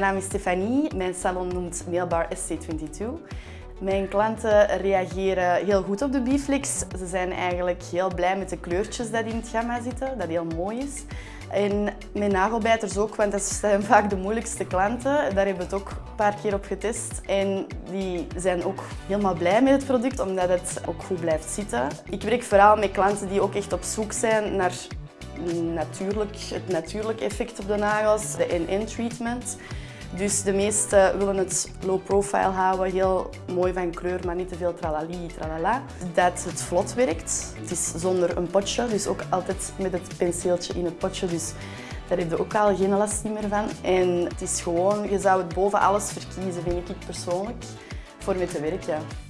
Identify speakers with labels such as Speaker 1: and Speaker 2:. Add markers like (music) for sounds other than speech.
Speaker 1: mijn naam is Stefanie. Mijn salon noemt Mailbar SC22. Mijn klanten reageren heel goed op de Biflix. Ze zijn eigenlijk heel blij met de kleurtjes die in het gamma zitten, dat heel mooi is. En mijn nagelbijters ook, want dat zijn (laughs) vaak de moeilijkste klanten. Daar hebben we het ook een paar keer op getest. En die zijn ook helemaal blij met het product, omdat het ook goed blijft zitten. Ik werk vooral met klanten die ook echt op zoek zijn naar natuurlijk, het natuurlijke effect op de nagels, de in-in treatment. Dus de meesten willen het low profile houden, heel mooi van kleur, maar niet te veel tralali, tralala. Dat het vlot werkt. Het is zonder een potje, dus ook altijd met het penseeltje in het potje. Dus daar heb je ook al geen last meer van. En het is gewoon, je zou het boven alles verkiezen, vind ik persoonlijk, voor mee te werken.